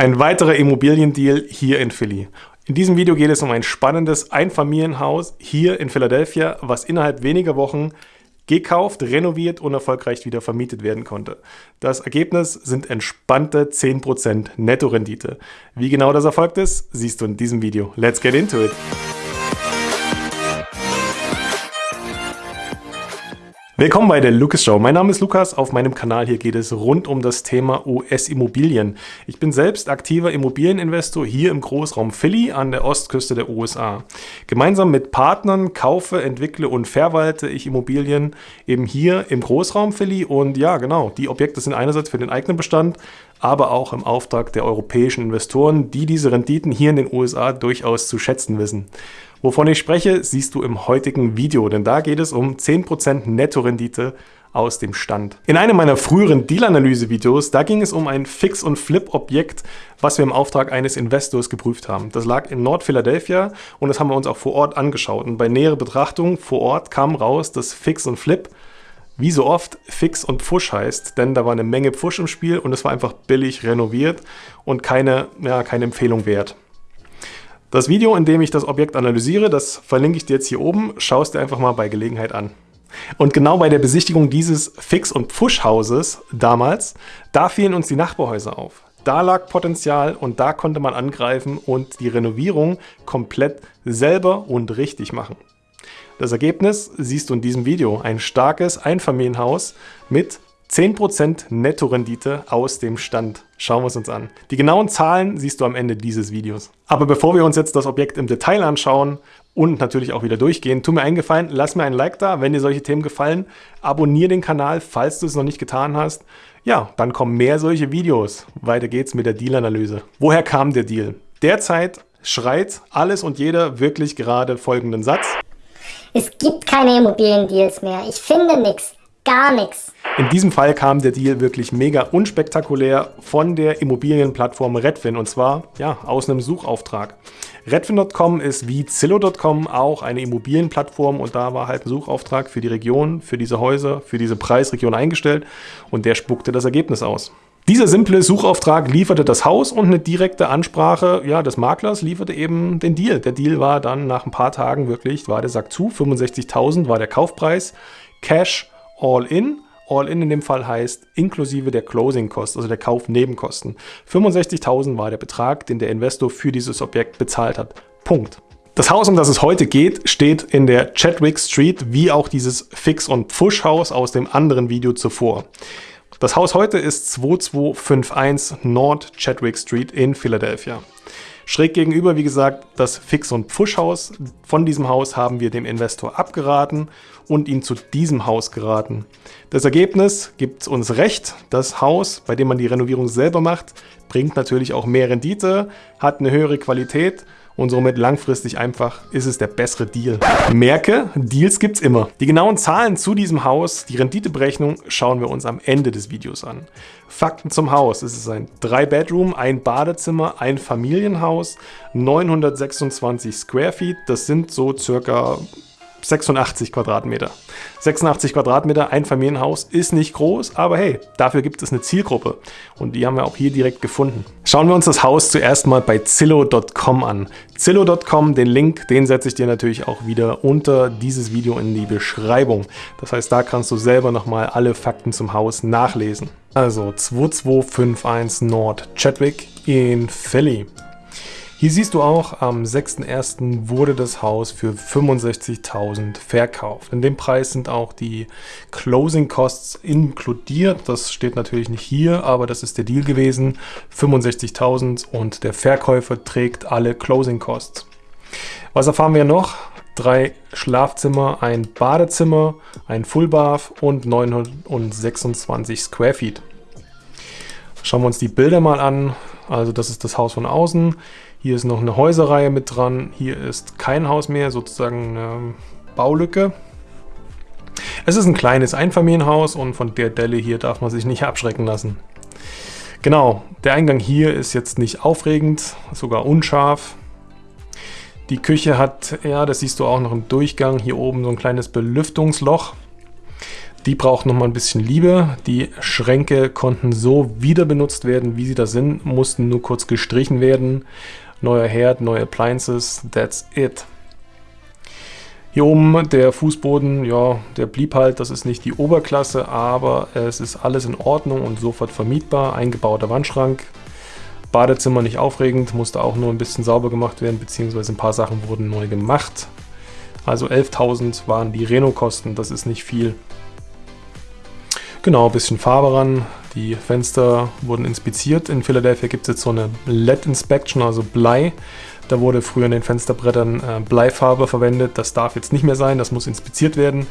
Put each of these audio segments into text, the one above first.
Ein weiterer Immobiliendeal hier in Philly. In diesem Video geht es um ein spannendes Einfamilienhaus hier in Philadelphia, was innerhalb weniger Wochen gekauft, renoviert und erfolgreich wieder vermietet werden konnte. Das Ergebnis sind entspannte 10% Nettorendite. Wie genau das erfolgt ist, siehst du in diesem Video. Let's get into it! Willkommen bei der Lucas Show. Mein Name ist Lukas. Auf meinem Kanal hier geht es rund um das Thema US-Immobilien. Ich bin selbst aktiver Immobilieninvestor hier im Großraum Philly an der Ostküste der USA. Gemeinsam mit Partnern kaufe, entwickle und verwalte ich Immobilien eben hier im Großraum Philly. Und ja, genau, die Objekte sind einerseits für den eigenen Bestand, aber auch im Auftrag der europäischen Investoren, die diese Renditen hier in den USA durchaus zu schätzen wissen. Wovon ich spreche, siehst du im heutigen Video, denn da geht es um 10% Nettorendite aus dem Stand. In einem meiner früheren Deal-Analyse-Videos, da ging es um ein Fix- und Flip-Objekt, was wir im Auftrag eines Investors geprüft haben. Das lag in Nord-Philadelphia und das haben wir uns auch vor Ort angeschaut. Und bei näherer Betrachtung vor Ort kam raus, dass Fix und Flip wie so oft Fix und Pfusch heißt, denn da war eine Menge Pfusch im Spiel und es war einfach billig renoviert und keine, ja, keine Empfehlung wert. Das Video, in dem ich das Objekt analysiere, das verlinke ich dir jetzt hier oben, schaust dir einfach mal bei Gelegenheit an. Und genau bei der Besichtigung dieses Fix- und Pfusch-Hauses damals, da fielen uns die Nachbarhäuser auf. Da lag Potenzial und da konnte man angreifen und die Renovierung komplett selber und richtig machen. Das Ergebnis siehst du in diesem Video. Ein starkes Einfamilienhaus mit 10% Nettorendite aus dem Stand. Schauen wir es uns an. Die genauen Zahlen siehst du am Ende dieses Videos. Aber bevor wir uns jetzt das Objekt im Detail anschauen und natürlich auch wieder durchgehen, tu mir einen Gefallen, lass mir ein Like da, wenn dir solche Themen gefallen. Abonniere den Kanal, falls du es noch nicht getan hast. Ja, dann kommen mehr solche Videos. Weiter geht's mit der Deal-Analyse. Woher kam der Deal? Derzeit schreit alles und jeder wirklich gerade folgenden Satz. Es gibt keine Immobiliendeals mehr. Ich finde nichts. Gar nichts. In diesem Fall kam der Deal wirklich mega unspektakulär von der Immobilienplattform Redfin und zwar ja, aus einem Suchauftrag. Redfin.com ist wie Zillow.com auch eine Immobilienplattform und da war halt ein Suchauftrag für die Region, für diese Häuser, für diese Preisregion eingestellt und der spuckte das Ergebnis aus. Dieser simple Suchauftrag lieferte das Haus und eine direkte Ansprache ja, des Maklers lieferte eben den Deal. Der Deal war dann nach ein paar Tagen wirklich, war der Sack zu, 65.000 war der Kaufpreis, Cash all in All-in in dem Fall heißt inklusive der Closing Cost, also der Kaufnebenkosten. 65.000 war der Betrag, den der Investor für dieses Objekt bezahlt hat. Punkt. Das Haus, um das es heute geht, steht in der Chadwick Street, wie auch dieses Fix- und Pfusch-Haus aus dem anderen Video zuvor. Das Haus heute ist 2251 Nord Chadwick Street in Philadelphia. Schräg gegenüber, wie gesagt, das Fix- und Pfusch-Haus. Von diesem Haus haben wir dem Investor abgeraten und ihn zu diesem Haus geraten. Das Ergebnis gibt uns recht. Das Haus, bei dem man die Renovierung selber macht, bringt natürlich auch mehr Rendite, hat eine höhere Qualität und somit langfristig einfach ist es der bessere Deal. Merke, Deals gibt's immer. Die genauen Zahlen zu diesem Haus, die Renditeberechnung, schauen wir uns am Ende des Videos an. Fakten zum Haus. Es ist ein 3-Bedroom, ein Badezimmer, ein Familienhaus, 926 Square Feet. Das sind so circa 86 Quadratmeter. 86 Quadratmeter, ein Familienhaus, ist nicht groß, aber hey, dafür gibt es eine Zielgruppe. Und die haben wir auch hier direkt gefunden. Schauen wir uns das Haus zuerst mal bei Zillow.com an. Zillow.com, den Link, den setze ich dir natürlich auch wieder unter dieses Video in die Beschreibung. Das heißt, da kannst du selber nochmal alle Fakten zum Haus nachlesen. Also 2251 Nord Chadwick in Philly. Hier siehst du auch, am 6.1. wurde das Haus für 65.000 verkauft. In dem Preis sind auch die Closing Costs inkludiert. Das steht natürlich nicht hier, aber das ist der Deal gewesen. 65.000 und der Verkäufer trägt alle Closing Costs. Was erfahren wir noch? Drei Schlafzimmer, ein Badezimmer, ein Full Bath und 926 Square Feet. Schauen wir uns die Bilder mal an. Also das ist das Haus von außen. Hier ist noch eine Häuserreihe mit dran. Hier ist kein Haus mehr, sozusagen eine Baulücke. Es ist ein kleines Einfamilienhaus und von der Delle hier darf man sich nicht abschrecken lassen. Genau, der Eingang hier ist jetzt nicht aufregend, sogar unscharf. Die Küche hat, ja, das siehst du auch noch im Durchgang, hier oben so ein kleines Belüftungsloch. Die braucht nochmal ein bisschen Liebe. Die Schränke konnten so wieder benutzt werden, wie sie da sind, mussten nur kurz gestrichen werden. Neuer Herd, neue Appliances, that's it. Hier oben der Fußboden, ja, der blieb halt, das ist nicht die Oberklasse, aber es ist alles in Ordnung und sofort vermietbar. Eingebauter Wandschrank, Badezimmer nicht aufregend, musste auch nur ein bisschen sauber gemacht werden, beziehungsweise ein paar Sachen wurden neu gemacht. Also 11.000 waren die Reno-Kosten, das ist nicht viel. Genau, ein bisschen Farbe ran. Die Fenster wurden inspiziert. In Philadelphia gibt es jetzt so eine LED-Inspection, also Blei. Da wurde früher in den Fensterbrettern äh, Bleifarbe verwendet. Das darf jetzt nicht mehr sein, das muss inspiziert werden.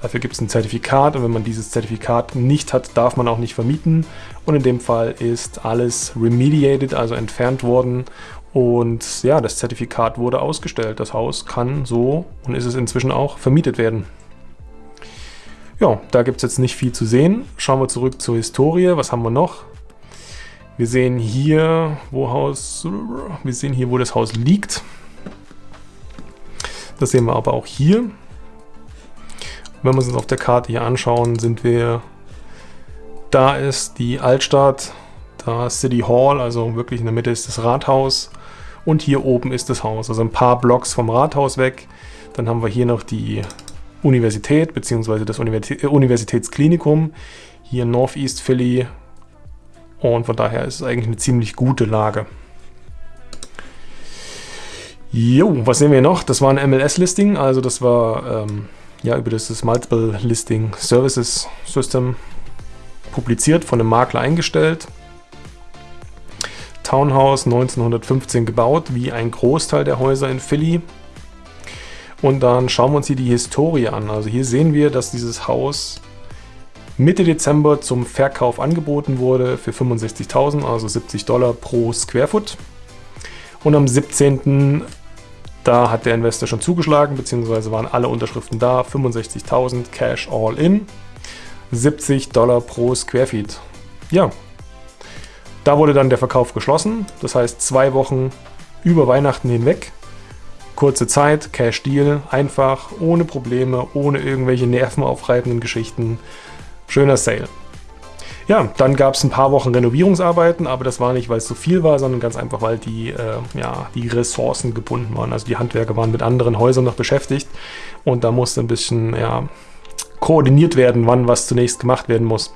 Dafür gibt es ein Zertifikat und wenn man dieses Zertifikat nicht hat, darf man auch nicht vermieten. Und in dem Fall ist alles remediated, also entfernt worden. Und ja, das Zertifikat wurde ausgestellt. Das Haus kann so und ist es inzwischen auch vermietet werden. Ja, da gibt es jetzt nicht viel zu sehen. Schauen wir zurück zur Historie. Was haben wir noch? Wir sehen hier, wo Haus, wir sehen hier, wo das Haus liegt. Das sehen wir aber auch hier. Wenn wir uns auf der Karte hier anschauen, sind wir, da ist die Altstadt, da ist City Hall, also wirklich in der Mitte ist das Rathaus und hier oben ist das Haus, also ein paar Blocks vom Rathaus weg. Dann haben wir hier noch die Universität bzw. das äh, Universitätsklinikum hier in Northeast Philly. Und von daher ist es eigentlich eine ziemlich gute Lage. Jo, was sehen wir noch? Das war ein MLS-Listing, also das war ähm, ja über das, das Multiple Listing Services System publiziert, von einem Makler eingestellt. Townhouse 1915 gebaut, wie ein Großteil der Häuser in Philly. Und dann schauen wir uns hier die Historie an. Also hier sehen wir, dass dieses Haus Mitte Dezember zum Verkauf angeboten wurde für 65.000, also 70 Dollar pro Square Foot. Und am 17. da hat der Investor schon zugeschlagen, beziehungsweise waren alle Unterschriften da, 65.000 Cash all in, 70 Dollar pro Square Feet. Ja, da wurde dann der Verkauf geschlossen, das heißt zwei Wochen über Weihnachten hinweg Kurze Zeit, Cash Deal, einfach, ohne Probleme, ohne irgendwelche nervenaufreibenden Geschichten. Schöner Sale. Ja, dann gab es ein paar Wochen Renovierungsarbeiten, aber das war nicht, weil es so viel war, sondern ganz einfach, weil die, äh, ja, die Ressourcen gebunden waren. Also die Handwerker waren mit anderen Häusern noch beschäftigt und da musste ein bisschen ja, koordiniert werden, wann was zunächst gemacht werden muss.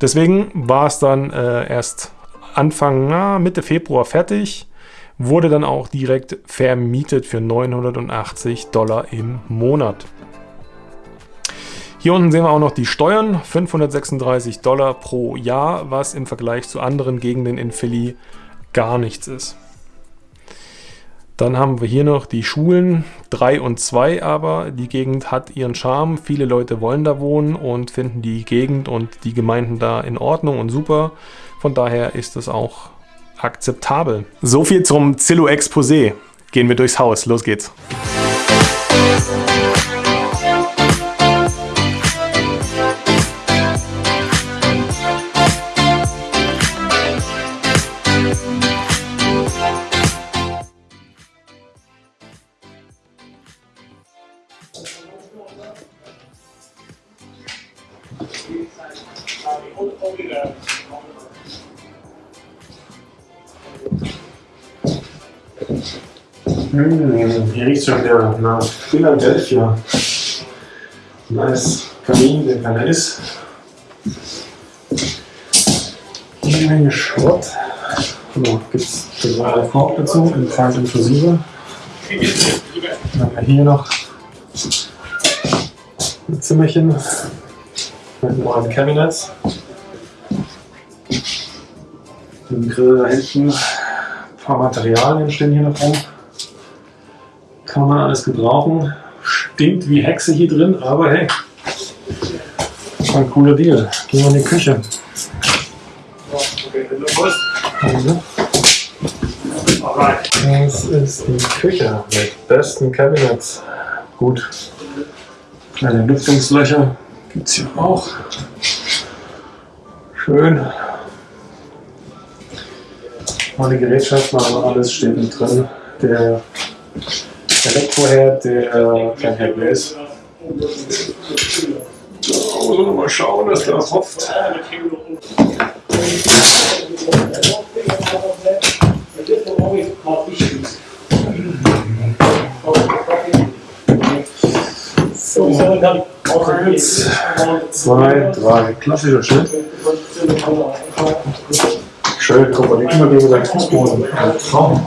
Deswegen war es dann äh, erst Anfang, na, Mitte Februar fertig wurde dann auch direkt vermietet für 980 Dollar im Monat. Hier unten sehen wir auch noch die Steuern, 536 Dollar pro Jahr, was im Vergleich zu anderen Gegenden in Philly gar nichts ist. Dann haben wir hier noch die Schulen, 3 und 2 aber. Die Gegend hat ihren Charme, viele Leute wollen da wohnen und finden die Gegend und die Gemeinden da in Ordnung und super. Von daher ist es auch akzeptabel. So viel zum Zillow-Exposé. Gehen wir durchs Haus. Los geht's. Hier riecht schon wieder nach Philadelphia. Nice Kamin, der keiner ist. Eine Menge Schrott. Gibt es eine Korb dazu, im Preis inklusive. Dann haben wir hier noch ein Zimmerchen mit neuen Cabinets. Den Grill da hinten. Ein paar Materialien stehen hier noch rum kann man alles gebrauchen. Stinkt wie Hexe hier drin, aber hey, ein cooler Deal. Gehen wir in die Küche. Also, das ist die Küche mit besten Cabinets. Gut, kleine Lüftungslöcher gibt es hier auch. Schön. Meine Gerätschaften, aber alles steht mit drin. Der Elektroherd, der kein Herd mehr ist. wir mal schauen, was da hofft. So, eins, zwei, drei. Klassischer Schritt. Schön, guck mal, die Übergänge beim Fußboden. Ein Traum.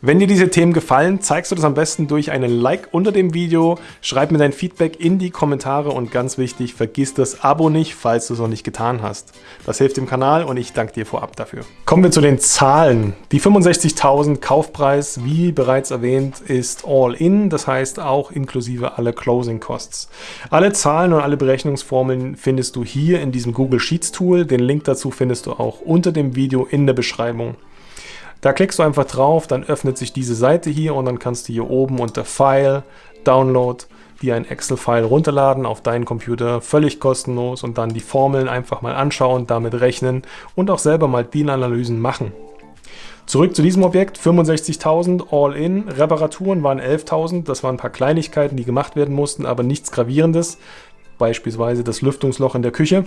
Wenn dir diese Themen gefallen, zeigst du das am besten durch einen Like unter dem Video, schreib mir dein Feedback in die Kommentare und ganz wichtig, vergiss das Abo nicht, falls du es noch nicht getan hast. Das hilft dem Kanal und ich danke dir vorab dafür. Kommen wir zu den Zahlen. Die 65.000 Kaufpreis, wie bereits erwähnt, ist All-In, das heißt auch inklusive alle Closing Costs. Alle Zahlen und alle Berechnungsformeln findest du hier in diesem Google Sheets Tool. Den Link dazu findest du auch unter dem Video in der Beschreibung. Da klickst du einfach drauf, dann öffnet sich diese Seite hier und dann kannst du hier oben unter File, Download, dir ein Excel-File runterladen auf deinen Computer, völlig kostenlos und dann die Formeln einfach mal anschauen, damit rechnen und auch selber mal DIN-Analysen machen. Zurück zu diesem Objekt, 65.000 All-In, Reparaturen waren 11.000, das waren ein paar Kleinigkeiten, die gemacht werden mussten, aber nichts Gravierendes, beispielsweise das Lüftungsloch in der Küche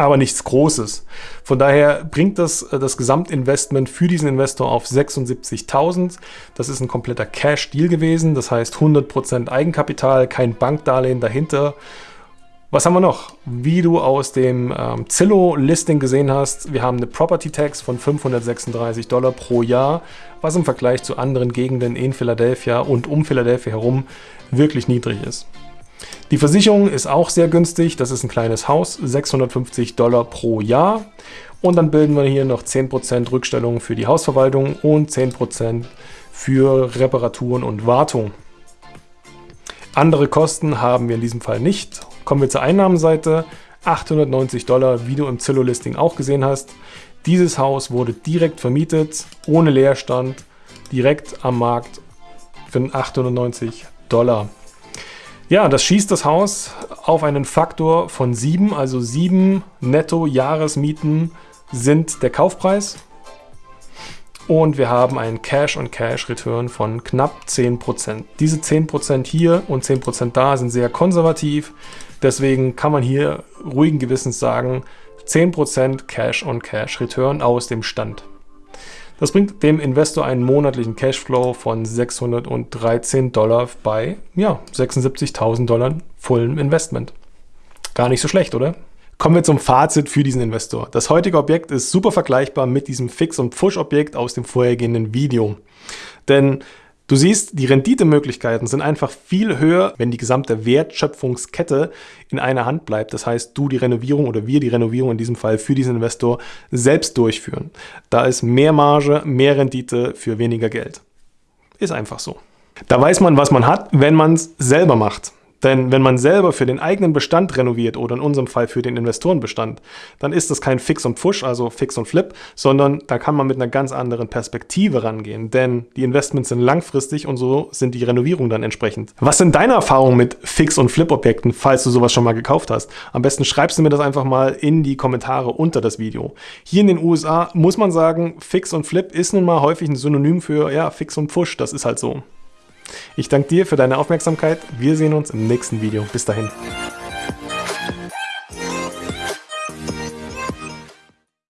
aber nichts Großes. Von daher bringt das äh, das Gesamtinvestment für diesen Investor auf 76.000. Das ist ein kompletter Cash-Deal gewesen, das heißt 100% Eigenkapital, kein Bankdarlehen dahinter. Was haben wir noch? Wie du aus dem ähm, Zillow-Listing gesehen hast, wir haben eine Property Tax von 536 Dollar pro Jahr, was im Vergleich zu anderen Gegenden in Philadelphia und um Philadelphia herum wirklich niedrig ist. Die Versicherung ist auch sehr günstig. Das ist ein kleines Haus, 650 Dollar pro Jahr. Und dann bilden wir hier noch 10% Rückstellung für die Hausverwaltung und 10% für Reparaturen und Wartung. Andere Kosten haben wir in diesem Fall nicht. Kommen wir zur Einnahmenseite. 890 Dollar, wie du im Zillow-Listing auch gesehen hast. Dieses Haus wurde direkt vermietet, ohne Leerstand, direkt am Markt für 890 Dollar. Ja, das schießt das Haus auf einen Faktor von 7, also 7 Netto-Jahresmieten sind der Kaufpreis. Und wir haben einen Cash-on-Cash-Return von knapp 10%. Diese 10% hier und 10% da sind sehr konservativ. Deswegen kann man hier ruhigen Gewissens sagen, 10% Cash-on-Cash-Return aus dem Stand. Das bringt dem Investor einen monatlichen Cashflow von 613 Dollar bei ja, 76.000 Dollar vollem Investment. Gar nicht so schlecht, oder? Kommen wir zum Fazit für diesen Investor. Das heutige Objekt ist super vergleichbar mit diesem Fix- und Push-Objekt aus dem vorhergehenden Video. Denn Du siehst, die Renditemöglichkeiten sind einfach viel höher, wenn die gesamte Wertschöpfungskette in einer Hand bleibt. Das heißt, du die Renovierung oder wir die Renovierung in diesem Fall für diesen Investor selbst durchführen. Da ist mehr Marge, mehr Rendite für weniger Geld. Ist einfach so. Da weiß man, was man hat, wenn man es selber macht. Denn wenn man selber für den eigenen Bestand renoviert oder in unserem Fall für den Investorenbestand, dann ist das kein Fix und Pfusch, also Fix und Flip, sondern da kann man mit einer ganz anderen Perspektive rangehen. Denn die Investments sind langfristig und so sind die Renovierungen dann entsprechend. Was sind deine Erfahrungen mit Fix- und Flip-Objekten, falls du sowas schon mal gekauft hast? Am besten schreibst du mir das einfach mal in die Kommentare unter das Video. Hier in den USA muss man sagen, Fix und Flip ist nun mal häufig ein Synonym für ja, Fix und Pfusch, das ist halt so. Ich danke dir für deine Aufmerksamkeit. Wir sehen uns im nächsten Video. Bis dahin.